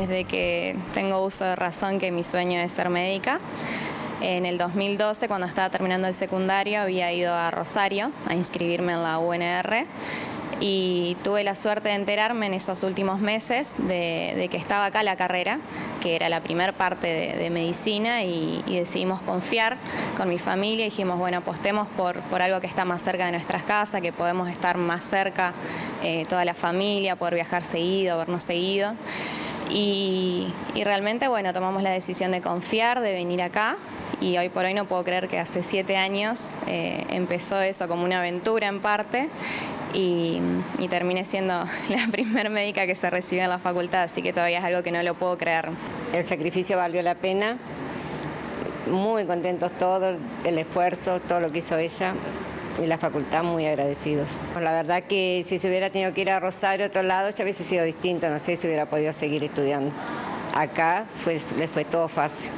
desde que tengo uso de razón que mi sueño es ser médica. En el 2012, cuando estaba terminando el secundario, había ido a Rosario a inscribirme en la UNR y tuve la suerte de enterarme en esos últimos meses de, que estaba acá la carrera, que era la primera parte de, medicina y, decidimos confiar con mi familia y dijimos, bueno, apostemos por, por algo que está más cerca de nuestras casas, que podemos estar más cerca eh, toda la familia, poder viajar seguido, vernos seguido. Y, realmente, bueno, tomamos la decisión de confiar, de venir acá y hoy por hoy no puedo creer que hace siete años eh, empezó eso como una aventura en parte y, terminé siendo la primer médica que se recibió en la facultad, así que todavía es algo que no lo puedo creer. El sacrificio valió la pena, muy contentos todos, el esfuerzo, todo lo que hizo ella y la facultad muy agradecidos. La verdad que si se hubiera tenido que ir a Rosario, otro lado, ya hubiese sido distinto, no sé si hubiera podido seguir estudiando. Acá fue, les fue todo fácil.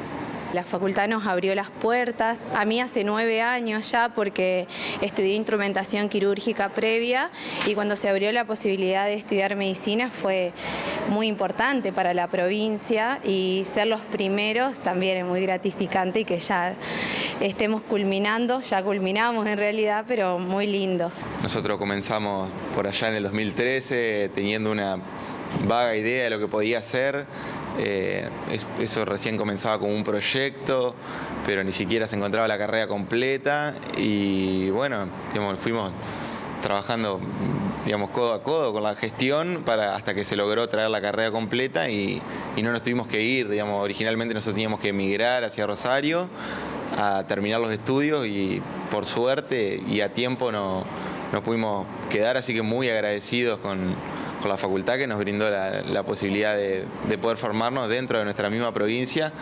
La facultad nos abrió las puertas, a mí hace nueve años ya porque estudié instrumentación quirúrgica previa y cuando se abrió la posibilidad de estudiar medicina fue muy importante para la provincia y ser los primeros también es muy gratificante y que ya estemos culminando, ya culminamos en realidad, pero muy lindo. Nosotros comenzamos por allá en el 2013 teniendo una vaga idea de lo que podía ser. Eh, eso recién comenzaba como un proyecto, pero ni siquiera se encontraba la carrera completa. Y bueno, fuimos trabajando digamos, codo a codo con la gestión para, hasta que se logró traer la carrera completa y, no nos tuvimos que ir, digamos, originalmente nosotros teníamos que emigrar hacia Rosario a terminar los estudios y por suerte y a tiempo no, no pudimos quedar, así que muy agradecidos con, con la facultad que nos brindó la, posibilidad de, poder formarnos dentro de nuestra misma provincia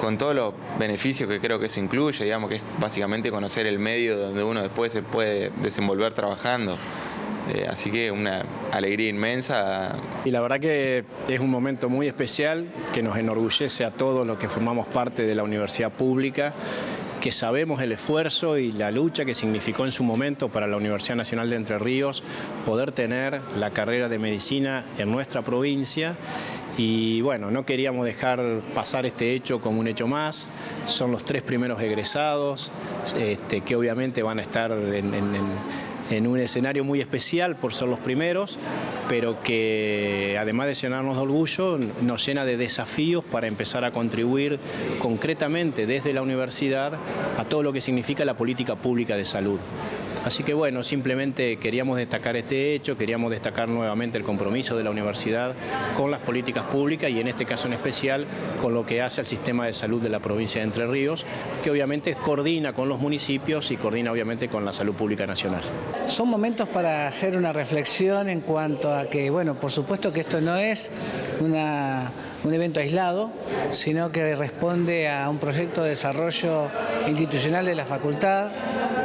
con todos los beneficios que creo que eso incluye, digamos que es básicamente conocer el medio donde uno después se puede desenvolver trabajando. Eh, así que una alegría inmensa. Y la verdad que es un momento muy especial que nos enorgullece a todos los que formamos parte de la universidad pública que sabemos el esfuerzo y la lucha que significó en su momento para la Universidad Nacional de Entre Ríos poder tener la carrera de medicina en nuestra provincia. Y bueno, no queríamos dejar pasar este hecho como un hecho más, son los tres primeros egresados este, que obviamente van a estar en en un escenario muy especial por ser los primeros, pero que además de llenarnos de orgullo, nos llena de desafíos para empezar a contribuir concretamente desde la universidad a todo lo que significa la política pública de salud. Así que bueno, simplemente queríamos destacar este hecho, queríamos destacar nuevamente el compromiso de la universidad con las políticas públicas y en este caso en especial con lo que hace al sistema de salud de la provincia de Entre Ríos, que obviamente coordina con los municipios y coordina obviamente con la salud pública nacional. Son momentos para hacer una reflexión en cuanto a que, bueno, por supuesto que esto no es un evento aislado, sino que responde a un proyecto de desarrollo institucional de la facultad,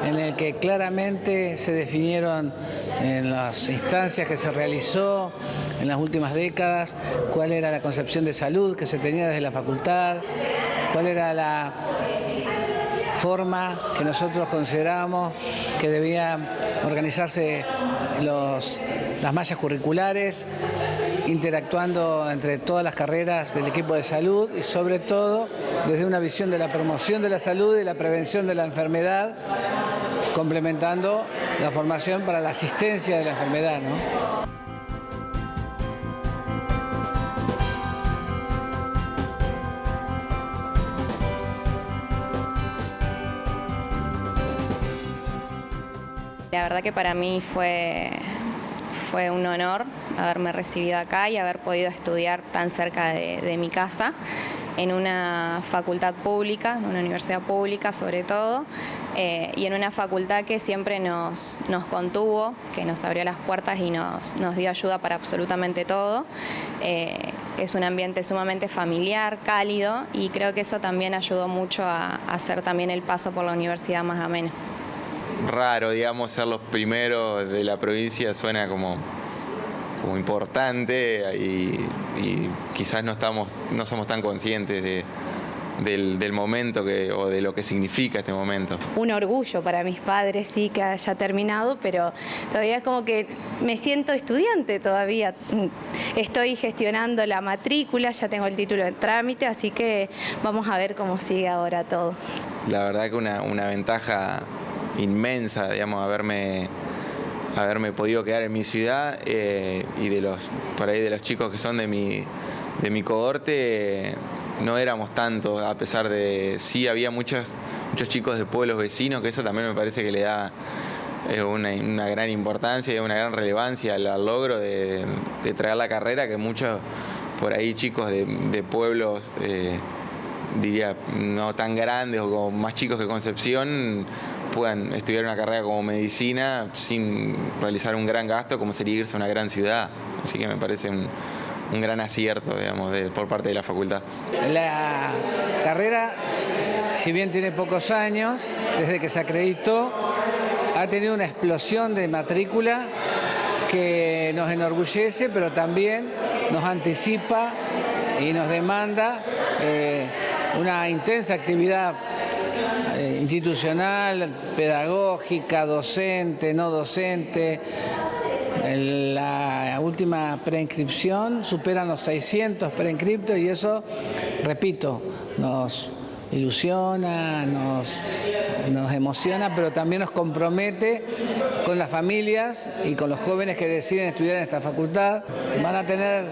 en el que claramente se definieron en las instancias que se realizó en las últimas décadas cuál era la concepción de salud que se tenía desde la facultad, cuál era la forma que nosotros consideramos que debían organizarse las mallas curriculares, interactuando entre todas las carreras del equipo de salud y sobre todo desde una visión de la promoción de la salud y la prevención de la enfermedad complementando la formación para la asistencia de la enfermedad. La verdad que para mí fue, fue un honor haberme recibido acá y haber podido estudiar tan cerca de mi casa en una facultad pública, en una universidad pública sobre todo, eh, y en una facultad que siempre nos, contuvo, que nos abrió las puertas y nos, dio ayuda para absolutamente todo. Eh, es un ambiente sumamente familiar, cálido, y creo que eso también ayudó mucho a, hacer también el paso por la universidad más ameno. Raro, digamos, ser los primeros de la provincia suena como como importante y, quizás no, estamos, no somos tan conscientes de, del, del momento que, o de lo que significa este momento. Un orgullo para mis padres, sí, que haya terminado, pero todavía es como que me siento estudiante todavía. Estoy gestionando la matrícula, ya tengo el título en trámite, así que vamos a ver cómo sigue ahora todo. La verdad que una, una ventaja inmensa, digamos, haberme haberme podido quedar en mi ciudad eh, y de los por ahí de los chicos que son de mi de mi cohorte no éramos tantos a pesar de sí había muchos muchos chicos de pueblos vecinos que eso también me parece que le da eh, una, una, gran importancia y una gran relevancia al, logro de, de, traer la carrera que muchos por ahí chicos de, pueblos eh, diría, no tan grandes o como más chicos que Concepción puedan estudiar una carrera como medicina sin realizar un gran gasto como sería irse a una gran ciudad. Así que me parece un, gran acierto, digamos, por parte de la facultad. La carrera, si bien tiene pocos años, desde que se acreditó, ha tenido una explosión de matrícula que nos enorgullece, pero también nos anticipa y nos demanda eh, una intensa actividad eh, institucional, pedagógica, docente, no docente. La última preinscripción superan los 600 preinscriptos y eso, repito, nos ilusiona, nos, nos emociona, pero también nos compromete con las familias y con los jóvenes que deciden estudiar en esta facultad. Van a tener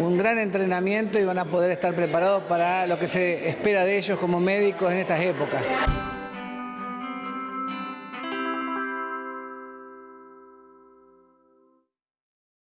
un gran entrenamiento y van a poder estar preparados para lo que se espera de ellos como médicos en estas épocas.